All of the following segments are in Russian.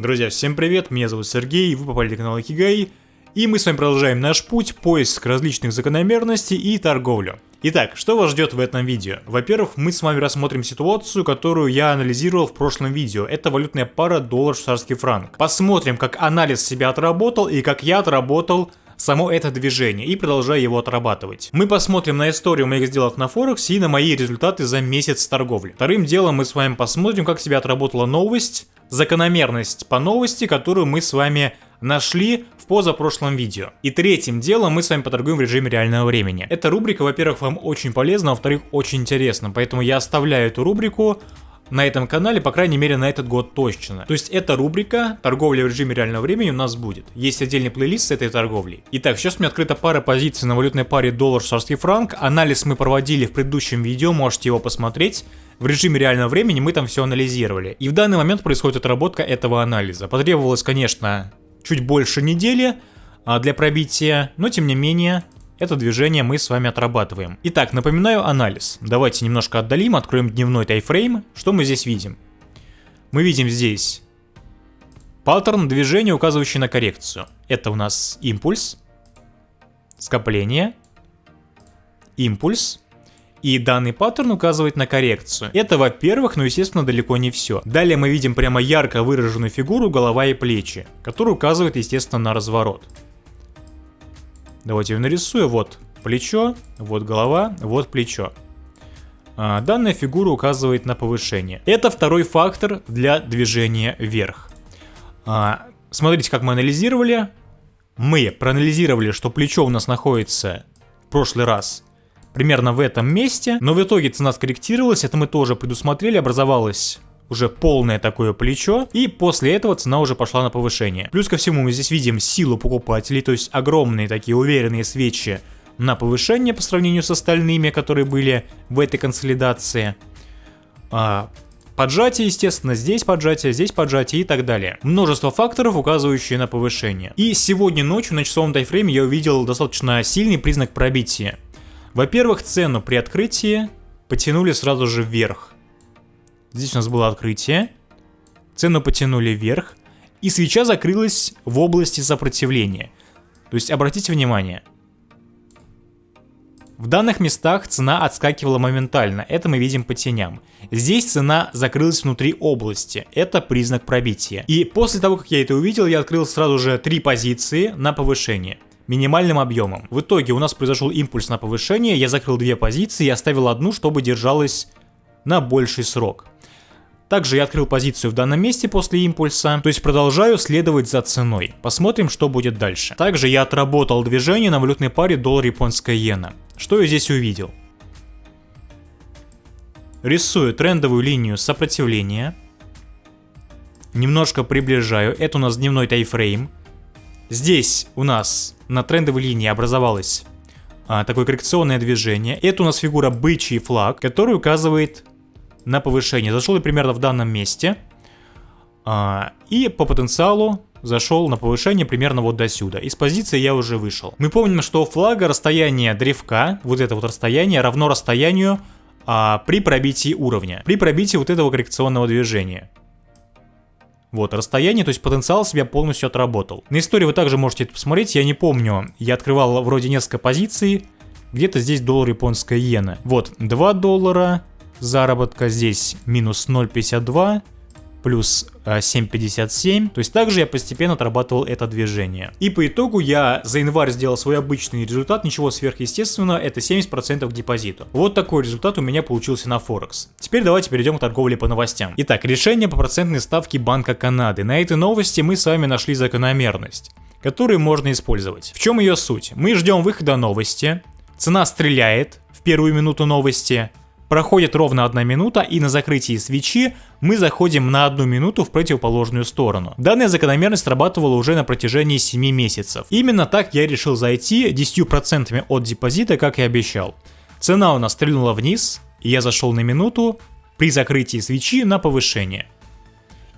Друзья, всем привет, меня зовут Сергей, вы попали на канал Икигай, и мы с вами продолжаем наш путь, поиск различных закономерностей и торговлю. Итак, что вас ждет в этом видео? Во-первых, мы с вами рассмотрим ситуацию, которую я анализировал в прошлом видео. Это валютная пара доллар-швейцарский франк. Посмотрим, как анализ себя отработал и как я отработал само это движение и продолжаю его отрабатывать. Мы посмотрим на историю моих сделок на Форексе и на мои результаты за месяц торговли. Вторым делом мы с вами посмотрим, как себя отработала новость, закономерность по новости, которую мы с вами нашли в позапрошлом видео. И третьим делом мы с вами поторгуем в режиме реального времени. Эта рубрика, во-первых, вам очень полезна, а во-вторых, очень интересна, поэтому я оставляю эту рубрику на этом канале, по крайней мере, на этот год точно. То есть эта рубрика «Торговля в режиме реального времени» у нас будет. Есть отдельный плейлист с этой торговлей. Итак, сейчас у меня открыта пара позиций на валютной паре доллар-швейцарский франк. Анализ мы проводили в предыдущем видео, можете его посмотреть. В режиме реального времени мы там все анализировали. И в данный момент происходит отработка этого анализа. Потребовалось, конечно, чуть больше недели а, для пробития, но тем не менее это движение мы с вами отрабатываем. Итак, напоминаю анализ. Давайте немножко отдалим, откроем дневной тайфрейм. Что мы здесь видим? Мы видим здесь паттерн движения, указывающий на коррекцию. Это у нас импульс, скопление, импульс, и данный паттерн указывает на коррекцию. Это во-первых, но естественно далеко не все. Далее мы видим прямо ярко выраженную фигуру голова и плечи, которая указывает естественно на разворот. Давайте ее нарисую. Вот плечо, вот голова, вот плечо. А, данная фигура указывает на повышение. Это второй фактор для движения вверх. А, смотрите, как мы анализировали. Мы проанализировали, что плечо у нас находится в прошлый раз примерно в этом месте, но в итоге цена скорректировалась, это мы тоже предусмотрели, образовалось уже полное такое плечо, и после этого цена уже пошла на повышение. Плюс ко всему мы здесь видим силу покупателей, то есть огромные такие уверенные свечи на повышение по сравнению с остальными, которые были в этой консолидации. А, поджатие, естественно, здесь поджатие, здесь поджатие и так далее. Множество факторов, указывающие на повышение. И сегодня ночью на часовом тайфрейме я увидел достаточно сильный признак пробития. Во-первых, цену при открытии потянули сразу же вверх. Здесь у нас было открытие. Цену потянули вверх. И свеча закрылась в области сопротивления. То есть обратите внимание. В данных местах цена отскакивала моментально, это мы видим по теням. Здесь цена закрылась внутри области, это признак пробития. И после того, как я это увидел, я открыл сразу же три позиции на повышение минимальным объемом. В итоге у нас произошел импульс на повышение, я закрыл две позиции и оставил одну, чтобы держалась на больший срок. Также я открыл позицию в данном месте после импульса, то есть продолжаю следовать за ценой. Посмотрим, что будет дальше. Также я отработал движение на валютной паре доллар-японская иена. Что я здесь увидел? Рисую трендовую линию сопротивления. Немножко приближаю. Это у нас дневной тайфрейм. Здесь у нас на трендовой линии образовалось а, такое коррекционное движение. Это у нас фигура бычий флаг, который указывает на повышение. Зашел я примерно в данном месте. А, и по потенциалу зашел на повышение примерно вот до сюда. Из позиции я уже вышел. Мы помним, что у флага расстояние древка, вот это вот расстояние, равно расстоянию а, при пробитии уровня. При пробитии вот этого коррекционного движения. Вот, расстояние, то есть потенциал себя полностью отработал. На истории вы также можете это посмотреть, я не помню, я открывал вроде несколько позиций, где-то здесь доллар японская иена. Вот, 2 доллара, заработка здесь минус 0,52, плюс 7.57. То есть также я постепенно отрабатывал это движение. И по итогу я за январь сделал свой обычный результат, ничего сверхъестественного, это 70% к депозиту. Вот такой результат у меня получился на Форекс. Теперь давайте перейдем к торговле по новостям. Итак, решение по процентной ставке Банка Канады. На этой новости мы с вами нашли закономерность которую можно использовать. В чем ее суть? Мы ждем выхода новости, цена стреляет в первую минуту новости, Проходит ровно одна минута, и на закрытии свечи мы заходим на одну минуту в противоположную сторону. Данная закономерность срабатывала уже на протяжении 7 месяцев. Именно так я решил зайти 10% от депозита, как и обещал. Цена у нас стрельнула вниз, и я зашел на минуту при закрытии свечи на повышение.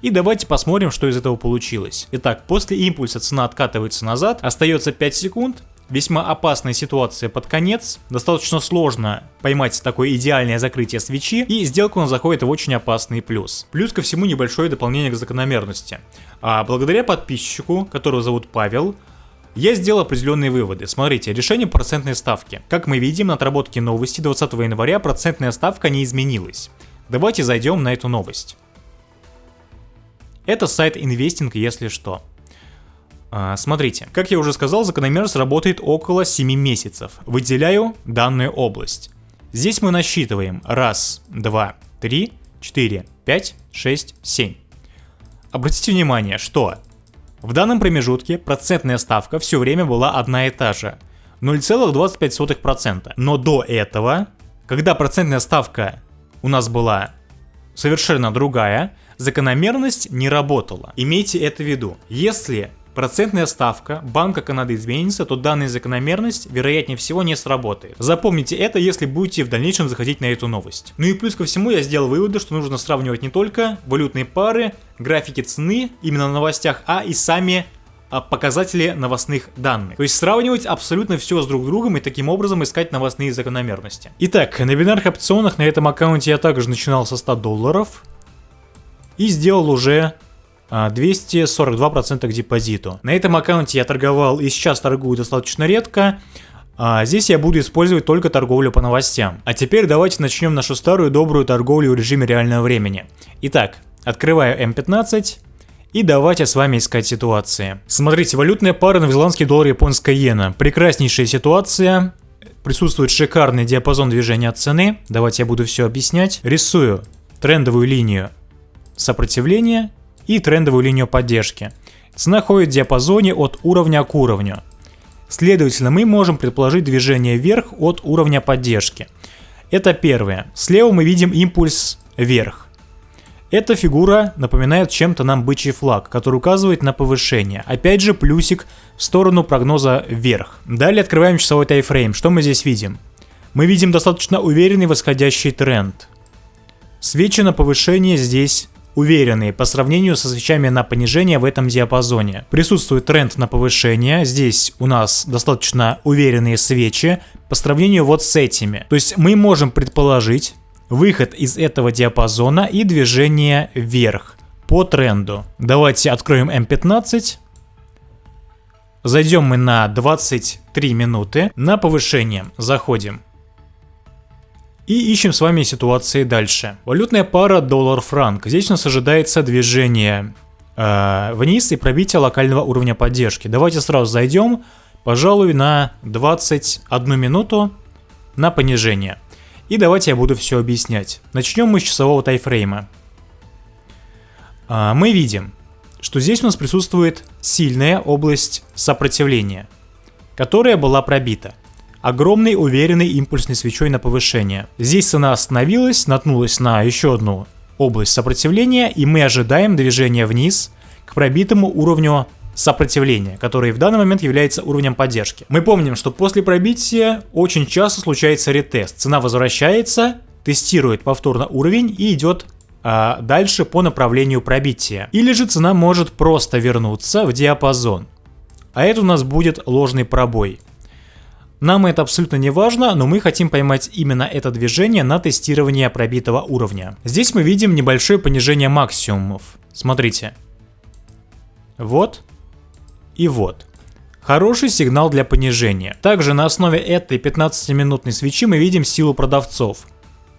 И давайте посмотрим, что из этого получилось. Итак, после импульса цена откатывается назад, остается 5 секунд, весьма опасная ситуация под конец. Достаточно сложно поймать такое идеальное закрытие свечи, и сделка нас заходит в очень опасный плюс. Плюс ко всему небольшое дополнение к закономерности. А благодаря подписчику, которого зовут Павел, я сделал определенные выводы. Смотрите, решение процентной ставки. Как мы видим на отработке новости 20 января процентная ставка не изменилась. Давайте зайдем на эту новость. Это сайт инвестинг, если что. А, смотрите, как я уже сказал, закономерность работает около 7 месяцев. Выделяю данную область. Здесь мы насчитываем 1, 2, 3, 4, 5, 6, 7. Обратите внимание, что в данном промежутке процентная ставка все время была одна и та же. 0,25%. Но до этого, когда процентная ставка у нас была совершенно другая, закономерность не работала. Имейте это в виду. Если процентная ставка Банка Канады изменится, то данная закономерность, вероятнее всего, не сработает. Запомните это, если будете в дальнейшем заходить на эту новость. Ну и плюс ко всему я сделал выводы, что нужно сравнивать не только валютные пары, графики цены именно на новостях, а и сами а, показатели новостных данных. То есть сравнивать абсолютно все с друг другом и таким образом искать новостные закономерности. Итак, на бинарных опционах на этом аккаунте я также начинал со 100 долларов и сделал уже 242% а, к депозиту. На этом аккаунте я торговал и сейчас торгую достаточно редко. А здесь я буду использовать только торговлю по новостям. А теперь давайте начнем нашу старую добрую торговлю в режиме реального времени. Итак, открываю М15 и давайте с вами искать ситуации. Смотрите, валютная пара новозеландский доллар японская иена. Прекраснейшая ситуация. Присутствует шикарный диапазон движения цены. Давайте я буду все объяснять. Рисую трендовую линию сопротивления и трендовую линию поддержки. Цена ходит в диапазоне от уровня к уровню. Следовательно, мы можем предположить движение вверх от уровня поддержки. Это первое. Слева мы видим импульс вверх. Эта фигура напоминает чем-то нам бычий флаг, который указывает на повышение. Опять же плюсик в сторону прогноза вверх. Далее открываем часовой тайфрейм. Что мы здесь видим? Мы видим достаточно уверенный восходящий тренд. Свечи на повышение здесь уверенные по сравнению со свечами на понижение в этом диапазоне. Присутствует тренд на повышение, здесь у нас достаточно уверенные свечи по сравнению вот с этими. То есть мы можем предположить выход из этого диапазона и движение вверх по тренду. Давайте откроем М15. Зайдем мы на 23 минуты. На повышение заходим. И ищем с вами ситуации дальше. Валютная пара доллар-франк. Здесь у нас ожидается движение э, вниз и пробитие локального уровня поддержки. Давайте сразу зайдем, пожалуй, на 21 минуту на понижение. И давайте я буду все объяснять. Начнем мы с часового тайфрейма. Э, мы видим, что здесь у нас присутствует сильная область сопротивления, которая была пробита огромной уверенной импульсной свечой на повышение. Здесь цена остановилась, наткнулась на еще одну область сопротивления, и мы ожидаем движения вниз к пробитому уровню сопротивления, который в данный момент является уровнем поддержки. Мы помним, что после пробития очень часто случается ретест. Цена возвращается, тестирует повторно уровень и идет а, дальше по направлению пробития. Или же цена может просто вернуться в диапазон. А это у нас будет ложный пробой. Нам это абсолютно не важно, но мы хотим поймать именно это движение на тестирование пробитого уровня. Здесь мы видим небольшое понижение максимумов. Смотрите. Вот и вот. Хороший сигнал для понижения. Также на основе этой 15-минутной свечи мы видим силу продавцов.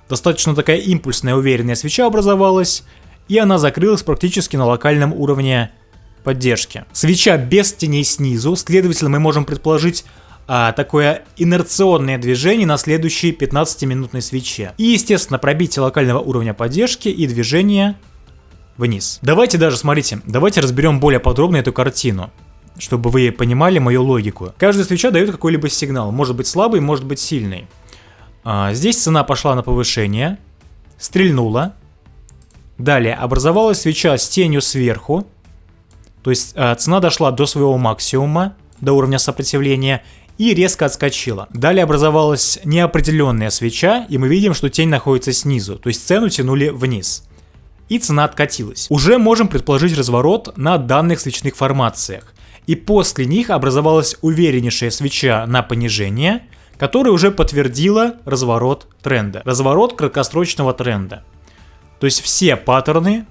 Достаточно такая импульсная уверенная свеча образовалась, и она закрылась практически на локальном уровне поддержки. Свеча без теней снизу, следовательно мы можем предположить а, такое инерционное движение на следующей 15-минутной свече. И, естественно, пробитие локального уровня поддержки и движение вниз. Давайте даже, смотрите, давайте разберем более подробно эту картину чтобы вы понимали мою логику. Каждая свеча дает какой-либо сигнал, может быть слабый, может быть сильный. А, здесь цена пошла на повышение, стрельнула. Далее образовалась свеча с тенью сверху, то есть а, цена дошла до своего максимума, до уровня сопротивления, и резко отскочила. Далее образовалась неопределенная свеча, и мы видим, что тень находится снизу, то есть цену тянули вниз. И цена откатилась. Уже можем предположить разворот на данных свечных формациях. И после них образовалась увереннейшая свеча на понижение, которая уже подтвердила разворот тренда. Разворот краткосрочного тренда. То есть все паттерны,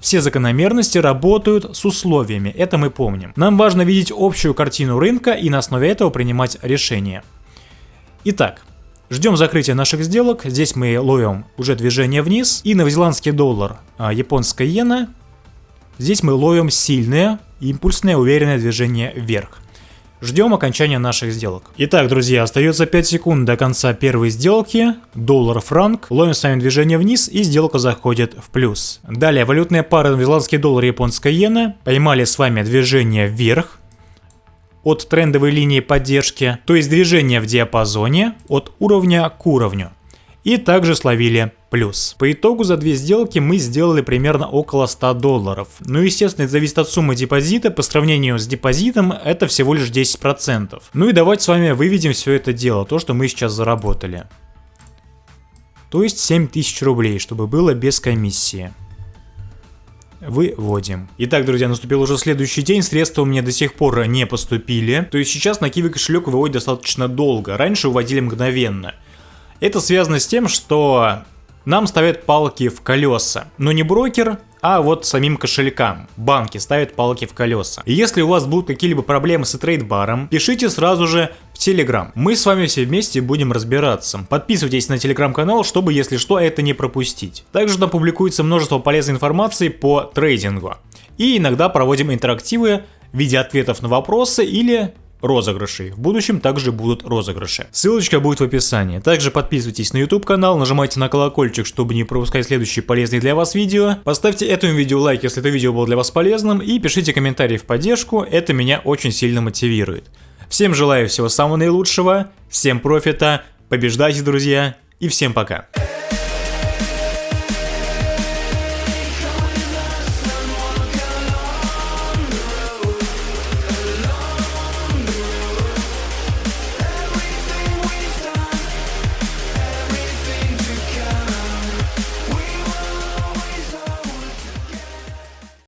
все закономерности работают с условиями, это мы помним. Нам важно видеть общую картину рынка и на основе этого принимать решения. Итак, Ждем закрытия наших сделок. Здесь мы ловим уже движение вниз. И новозеландский доллар, а японская иена. Здесь мы ловим сильное, импульсное, уверенное движение вверх. Ждем окончания наших сделок. Итак, друзья, остается 5 секунд до конца первой сделки. Доллар-франк. Ловим с вами движение вниз и сделка заходит в плюс. Далее, валютные пары новозеландский доллар и японская иена. Поймали с вами движение вверх от трендовой линии поддержки, то есть движение в диапазоне от уровня к уровню. И также словили плюс. По итогу за две сделки мы сделали примерно около 100 долларов. Ну, естественно, это зависит от суммы депозита. По сравнению с депозитом это всего лишь 10%. Ну и давайте с вами выведем все это дело, то, что мы сейчас заработали. То есть 7000 рублей, чтобы было без комиссии выводим. Итак, друзья, наступил уже следующий день, средства у меня до сих пор не поступили. То есть сейчас на Киви кошелек выводит достаточно долго, раньше выводили мгновенно. Это связано с тем, что нам ставят палки в колеса. Но не брокер, а вот самим кошелькам. Банки ставят палки в колеса. И если у вас будут какие-либо проблемы с трейдбаром, пишите сразу же в Телеграм. Мы с вами все вместе будем разбираться. Подписывайтесь на Телеграм-канал, чтобы, если что, это не пропустить. Также там публикуется множество полезной информации по трейдингу. И иногда проводим интерактивы в виде ответов на вопросы или розыгрышей. В будущем также будут розыгрыши. Ссылочка будет в описании. Также подписывайтесь на YouTube канал, нажимайте на колокольчик, чтобы не пропускать следующие полезные для вас видео. Поставьте этому видео лайк, если это видео было для вас полезным, и пишите комментарии в поддержку, это меня очень сильно мотивирует. Всем желаю всего самого наилучшего, всем профита, побеждайте, друзья, и всем пока.